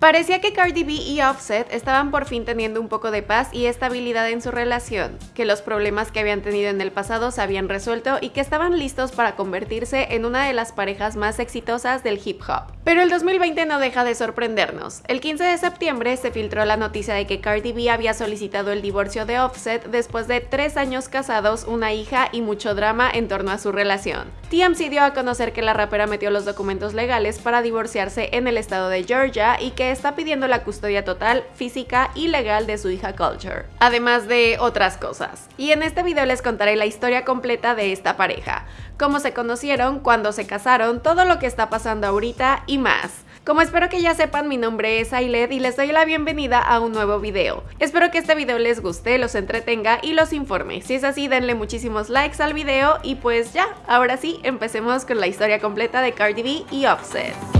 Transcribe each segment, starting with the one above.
Parecía que Cardi B y Offset estaban por fin teniendo un poco de paz y estabilidad en su relación, que los problemas que habían tenido en el pasado se habían resuelto y que estaban listos para convertirse en una de las parejas más exitosas del hip hop. Pero el 2020 no deja de sorprendernos. El 15 de septiembre se filtró la noticia de que Cardi B había solicitado el divorcio de Offset después de tres años casados, una hija y mucho drama en torno a su relación. TMZ dio a conocer que la rapera metió los documentos legales para divorciarse en el estado de Georgia y que está pidiendo la custodia total, física y legal de su hija Culture, además de otras cosas. Y en este video les contaré la historia completa de esta pareja, cómo se conocieron, cuándo se casaron, todo lo que está pasando ahorita y más. Como espero que ya sepan, mi nombre es Ailed y les doy la bienvenida a un nuevo video. Espero que este video les guste, los entretenga y los informe. Si es así, denle muchísimos likes al video y pues ya, ahora sí, empecemos con la historia completa de Cardi B y Offset.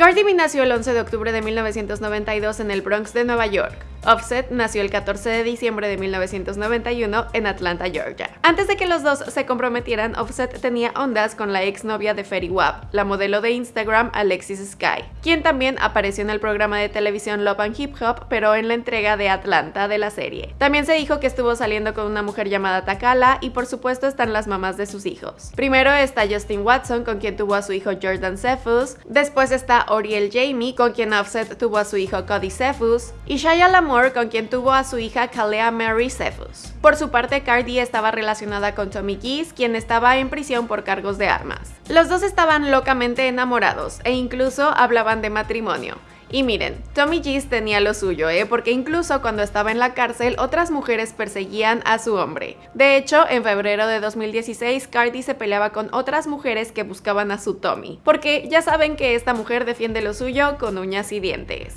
Cardi B nació el 11 de octubre de 1992 en el Bronx de Nueva York. Offset nació el 14 de diciembre de 1991 en Atlanta, Georgia. Antes de que los dos se comprometieran, Offset tenía ondas con la exnovia de Fetty Wap, la modelo de Instagram Alexis Sky, quien también apareció en el programa de televisión Love and Hip Hop, pero en la entrega de Atlanta de la serie. También se dijo que estuvo saliendo con una mujer llamada Takala y por supuesto están las mamás de sus hijos. Primero está Justin Watson, con quien tuvo a su hijo Jordan Cephus, después está Oriel Jamie, con quien Offset tuvo a su hijo Cody Cephus, y Shia con quien tuvo a su hija Kalea Mary Cephus. Por su parte, Cardi estaba relacionada con Tommy Geese, quien estaba en prisión por cargos de armas. Los dos estaban locamente enamorados e incluso hablaban de matrimonio. Y miren, Tommy Geese tenía lo suyo, ¿eh? porque incluso cuando estaba en la cárcel, otras mujeres perseguían a su hombre. De hecho, en febrero de 2016, Cardi se peleaba con otras mujeres que buscaban a su Tommy, porque ya saben que esta mujer defiende lo suyo con uñas y dientes.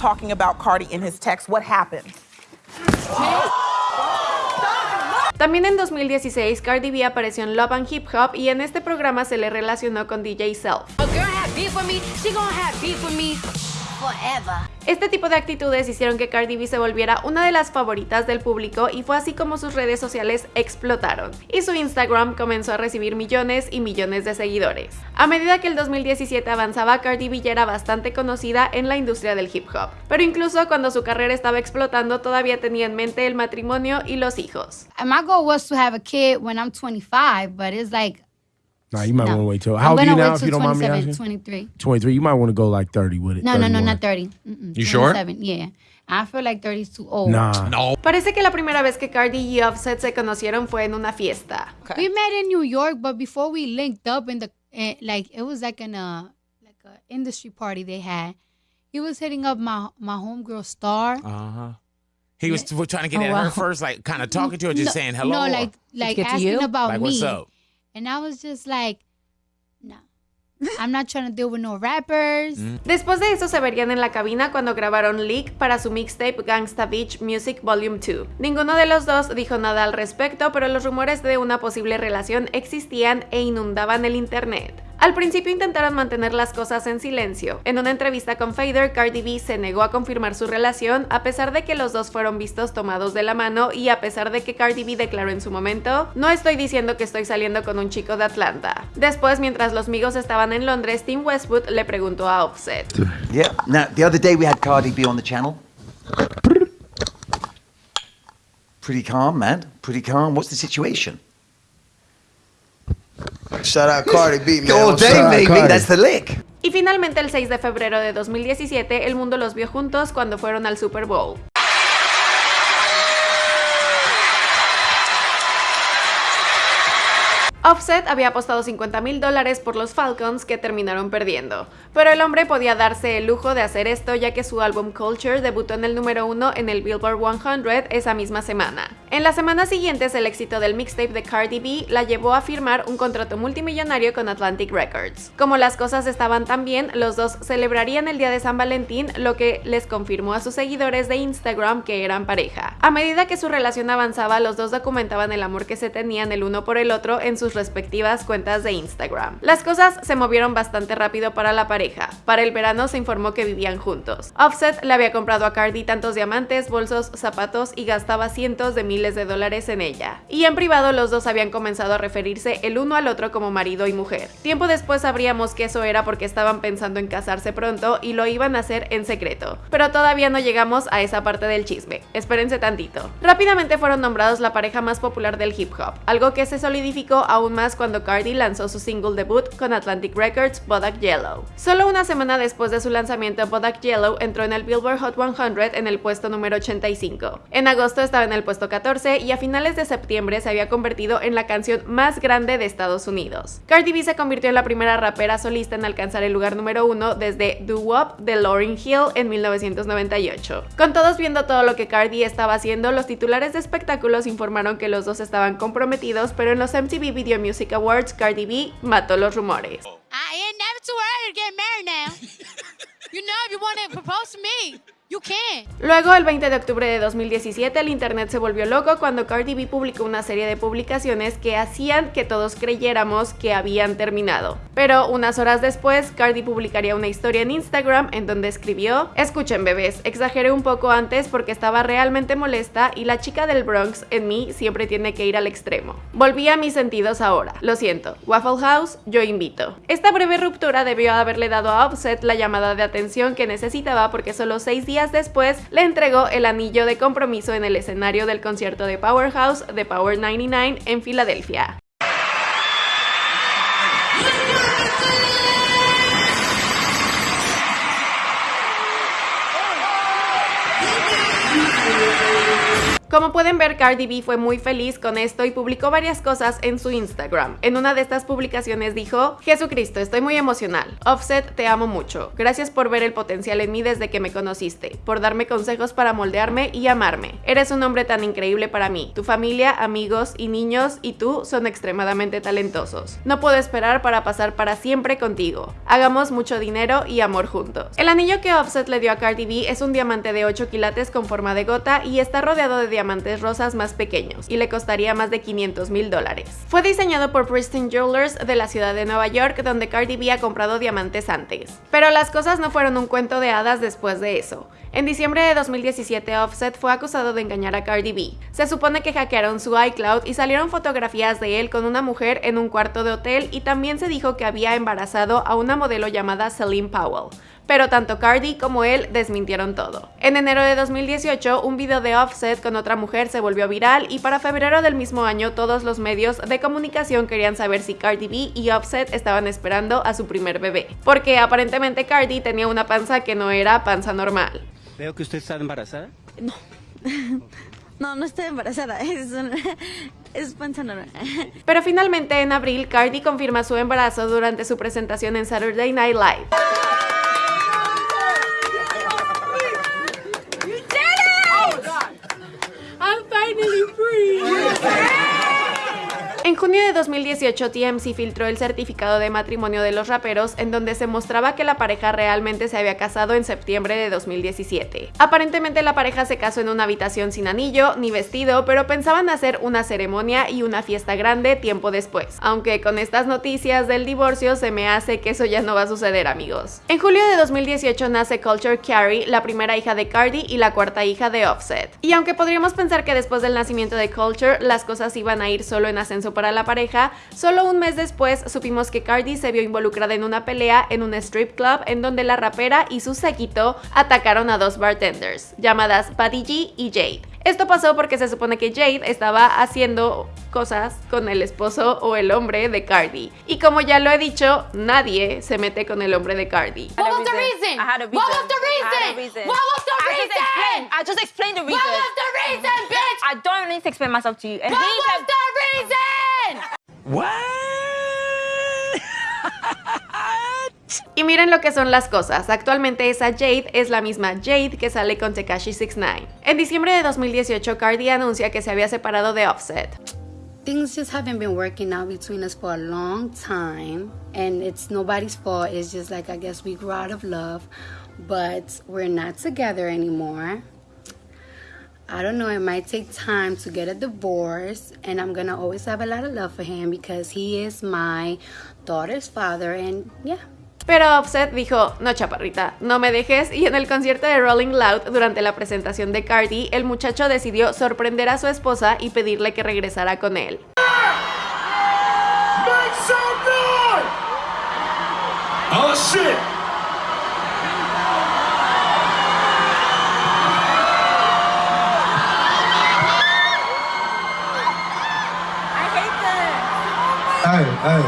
Talking about Cardi in his text. What happened? También en 2016, Cardi B apareció en Love and Hip Hop y en este programa se le relacionó con DJ Self. Este tipo de actitudes hicieron que Cardi B se volviera una de las favoritas del público y fue así como sus redes sociales explotaron y su Instagram comenzó a recibir millones y millones de seguidores. A medida que el 2017 avanzaba, Cardi B ya era bastante conocida en la industria del hip hop, pero incluso cuando su carrera estaba explotando todavía tenía en mente el matrimonio y los hijos. My goal was to have a kid when I'm 25, but it's like Nah, you might no. want to wait till. How old are you now, if you don't mind me asking? 23. 23. You might want to go like 30 with it. No, no, no, not 30. Mm -mm, you sure? Yeah. I feel like 30 is too old. Nah. No. Parece que la primera vez que Cardi y Offset se conocieron fue en una fiesta. Okay. We met in New York, but before we linked up in the uh, like it was like in a like a industry party they had. He was hitting up my my homegirl Star. Uh huh. He was trying to get oh, at wow. her first, like kind of talking to her, just no, saying hello. No, like like asking about like, me. What's up? And I was just like, no. I'm not trying to deal with no rappers. Mm. Después de eso se verían en la cabina cuando grabaron Leak para su mixtape Gangsta Beach Music Volume 2. Ninguno de los dos dijo nada al respecto, pero los rumores de una posible relación existían e inundaban el internet. Al principio intentaron mantener las cosas en silencio. En una entrevista con Fader, Cardi B se negó a confirmar su relación a pesar de que los dos fueron vistos tomados de la mano y a pesar de que Cardi B declaró en su momento, no estoy diciendo que estoy saliendo con un chico de Atlanta. Después, mientras los amigos estaban en Londres, Tim Westwood le preguntó a Offset. Yeah, now the other day we had Cardi B on the channel. Pretty calm, man. Pretty calm. What's the situation? Shout out Cardi B, man. All day, baby. That's the lick. Y finalmente el 6 de febrero de 2017, el mundo los vio juntos cuando fueron al Super Bowl. Offset había apostado 50 mil dólares por los Falcons que terminaron perdiendo, pero el hombre podía darse el lujo de hacer esto ya que su álbum Culture debutó en el número uno en el Billboard 100 esa misma semana. En las semanas siguientes el éxito del mixtape de Cardi B la llevó a firmar un contrato multimillonario con Atlantic Records. Como las cosas estaban tan bien, los dos celebrarían el día de San Valentín, lo que les confirmó a sus seguidores de Instagram que eran pareja. A medida que su relación avanzaba, los dos documentaban el amor que se tenían el uno por el otro en sus respectivas cuentas de Instagram. Las cosas se movieron bastante rápido para la pareja. Para el verano se informó que vivían juntos. Offset le había comprado a Cardi tantos diamantes, bolsos, zapatos y gastaba cientos de miles de dólares en ella. Y en privado los dos habían comenzado a referirse el uno al otro como marido y mujer. Tiempo después sabríamos que eso era porque estaban pensando en casarse pronto y lo iban a hacer en secreto. Pero todavía no llegamos a esa parte del chisme. Espérense tantito. Rápidamente fueron nombrados la pareja más popular del hip hop, algo que se solidificó aún más cuando Cardi lanzó su single debut con Atlantic Records, Bodak Yellow. Solo una semana después de su lanzamiento, Bodak Yellow entró en el Billboard Hot 100 en el puesto número 85. En agosto estaba en el puesto 14 y a finales de septiembre se había convertido en la canción más grande de Estados Unidos. Cardi B se convirtió en la primera rapera solista en alcanzar el lugar número uno desde Do Wop de Lauryn Hill en 1998. Con todos viendo todo lo que Cardi estaba haciendo, los titulares de espectáculos informaron que los dos estaban comprometidos, pero en los MTV Video Music Awards, Cardi B mató los rumores. Luego, el 20 de octubre de 2017, el internet se volvió loco cuando Cardi B publicó una serie de publicaciones que hacían que todos creyéramos que habían terminado. Pero unas horas después, Cardi publicaría una historia en Instagram en donde escribió, escuchen bebés, exageré un poco antes porque estaba realmente molesta y la chica del Bronx en mí siempre tiene que ir al extremo. Volví a mis sentidos ahora, lo siento. Waffle House, yo invito. Esta breve ruptura debió haberle dado a Offset la llamada de atención que necesitaba porque solo seis días después le entregó el anillo de compromiso en el escenario del concierto de Powerhouse de Power 99 en Filadelfia. Como pueden ver, Cardi B fue muy feliz con esto y publicó varias cosas en su Instagram. En una de estas publicaciones dijo, Jesucristo, estoy muy emocional. Offset, te amo mucho. Gracias por ver el potencial en mí desde que me conociste, por darme consejos para moldearme y amarme. Eres un hombre tan increíble para mí. Tu familia, amigos y niños y tú son extremadamente talentosos. No puedo esperar para pasar para siempre contigo. Hagamos mucho dinero y amor juntos. El anillo que Offset le dio a Cardi B es un diamante de 8 quilates con forma de gota y está rodeado de diamantes rosas más pequeños y le costaría más de 500 mil dólares. Fue diseñado por Pristine Jewelers de la ciudad de Nueva York donde Cardi B ha comprado diamantes antes. Pero las cosas no fueron un cuento de hadas después de eso. En diciembre de 2017 Offset fue acusado de engañar a Cardi B. Se supone que hackearon su iCloud y salieron fotografías de él con una mujer en un cuarto de hotel y también se dijo que había embarazado a una modelo llamada Celine Powell pero tanto Cardi como él desmintieron todo. En enero de 2018, un video de Offset con otra mujer se volvió viral y para febrero del mismo año todos los medios de comunicación querían saber si Cardi B y Offset estaban esperando a su primer bebé, porque aparentemente Cardi tenía una panza que no era panza normal. Veo que usted está embarazada. No. No, no estoy embarazada, es, es panza normal. Pero finalmente en abril, Cardi confirma su embarazo durante su presentación en Saturday Night Live. Junio de 2018, TMC filtró el certificado de matrimonio de los raperos en donde se mostraba que la pareja realmente se había casado en septiembre de 2017. Aparentemente la pareja se casó en una habitación sin anillo ni vestido, pero pensaban hacer una ceremonia y una fiesta grande tiempo después. Aunque con estas noticias del divorcio se me hace que eso ya no va a suceder amigos. En julio de 2018 nace Culture Carrie, la primera hija de Cardi y la cuarta hija de Offset. Y aunque podríamos pensar que después del nacimiento de Culture las cosas iban a ir solo en ascenso para la pareja, solo un mes después supimos que Cardi se vio involucrada en una pelea en un strip club en donde la rapera y su séquito atacaron a dos bartenders, llamadas Buddy G y Jade. Esto pasó porque se supone que Jade estaba haciendo cosas con el esposo o el hombre de Cardi. Y como ya lo he dicho, nadie se mete con el hombre de Cardi. What was the reason? I had a reason. What was the reason? What was the reason? I just explained the reason. What was the reason, bitch? I don't need to explain myself to you. And what was the reason? What? Y miren lo que son las cosas, actualmente esa Jade es la misma Jade que sale con Tekashi 69. En diciembre de 2018, Cardi anuncia que se había separado de Offset. Things just haven't been working out between us for a long time, and it's nobody's fault. It's just like I guess we grew out of love, but we're not together anymore. I don't know, it might take time to get a divorce, and I'm gonna always have a lot of love for him because he is my daughter's father, and yeah. Pero Offset dijo, no chaparrita, no me dejes, y en el concierto de Rolling Loud durante la presentación de Cardi, el muchacho decidió sorprender a su esposa y pedirle que regresara con él. Oh shit! Hey, hey.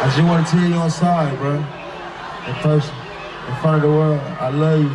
I just want to tell you sorry, bro. In person, in front of the world, I love you.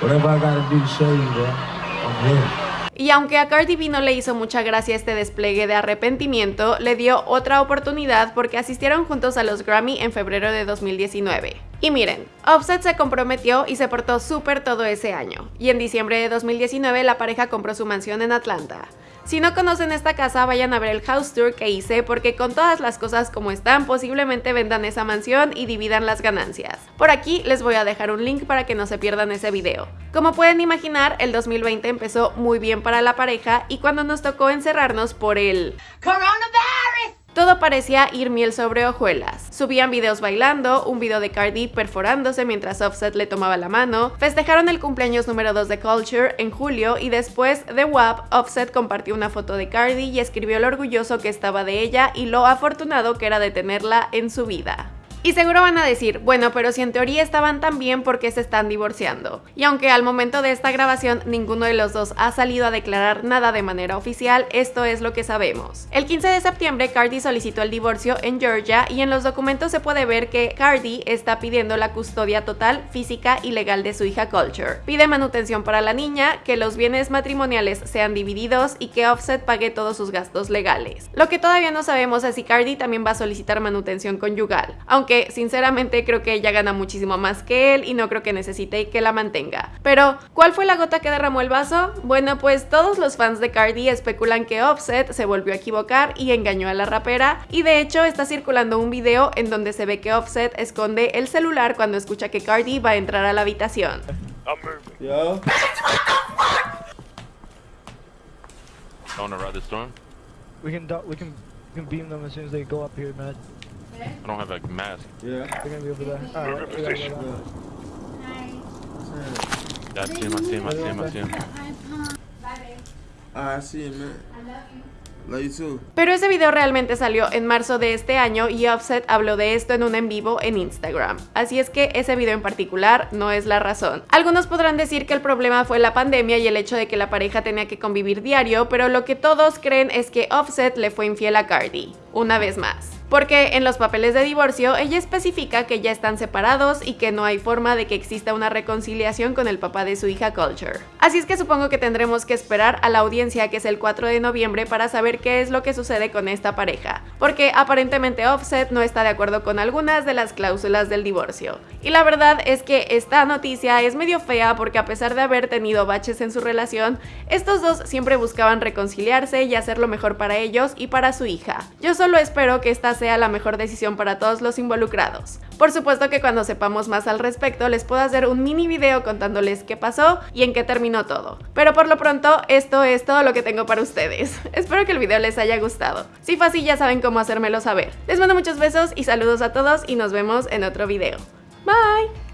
Whatever I gotta do to show you, bro. I'm here. Y aunque a Cardi B no le hizo mucha gracia este despliegue de arrepentimiento, le dio otra oportunidad porque asistieron juntos a los Grammy en febrero de 2019. Y miren, Offset se comprometió y se portó súper todo ese año, y en diciembre de 2019 la pareja compró su mansión en Atlanta. Si no conocen esta casa, vayan a ver el house tour que hice porque con todas las cosas como están, posiblemente vendan esa mansión y dividan las ganancias. Por aquí les voy a dejar un link para que no se pierdan ese video. Como pueden imaginar, el 2020 empezó muy bien para la pareja y cuando nos tocó encerrarnos por el coronavirus, todo parecía ir miel sobre hojuelas. Subían videos bailando, un video de Cardi perforándose mientras Offset le tomaba la mano, festejaron el cumpleaños número 2 de Culture en julio y después de WAP, Offset compartió una foto de Cardi y escribió lo orgulloso que estaba de ella y lo afortunado que era de tenerla en su vida. Y seguro van a decir, bueno, pero si en teoría estaban tan bien, ¿por qué se están divorciando? Y aunque al momento de esta grabación ninguno de los dos ha salido a declarar nada de manera oficial, esto es lo que sabemos. El 15 de septiembre, Cardi solicitó el divorcio en Georgia y en los documentos se puede ver que Cardi está pidiendo la custodia total, física y legal de su hija Culture. Pide manutención para la niña, que los bienes matrimoniales sean divididos y que Offset pague todos sus gastos legales. Lo que todavía no sabemos es si Cardi también va a solicitar manutención conyugal, aunque sinceramente creo que ella gana muchísimo más que él y no creo que necesite que la mantenga. Pero, ¿cuál fue la gota que derramó el vaso? Bueno, pues todos los fans de Cardi especulan que Offset se volvió a equivocar y engañó a la rapera y de hecho está circulando un video en donde se ve que Offset esconde el celular cuando escucha que Cardi va a entrar a la habitación. I don't have a mask. Yeah. They're gonna be over there. Alright. Yeah, I see him, I see him, I see him, I see him. Alright, I see him, man. I love you. Pero ese video realmente salió en marzo de este año y Offset habló de esto en un en vivo en Instagram. Así es que ese video en particular no es la razón. Algunos podrán decir que el problema fue la pandemia y el hecho de que la pareja tenía que convivir diario, pero lo que todos creen es que Offset le fue infiel a Cardi. Una vez más porque en los papeles de divorcio ella especifica que ya están separados y que no hay forma de que exista una reconciliación con el papá de su hija Culture. Así es que supongo que tendremos que esperar a la audiencia que es el 4 de noviembre para saber qué es lo que sucede con esta pareja, porque aparentemente Offset no está de acuerdo con algunas de las cláusulas del divorcio. Y la verdad es que esta noticia es medio fea porque a pesar de haber tenido baches en su relación, estos dos siempre buscaban reconciliarse y hacer lo mejor para ellos y para su hija. Yo solo espero que esta sea la mejor decisión para todos los involucrados. Por supuesto que cuando sepamos más al respecto les puedo hacer un mini video contándoles qué pasó y en qué terminó todo. Pero por lo pronto esto es todo lo que tengo para ustedes. Espero que el video les haya gustado. Si fue así ya saben cómo hacérmelo saber. Les mando muchos besos y saludos a todos y nos vemos en otro video. Bye!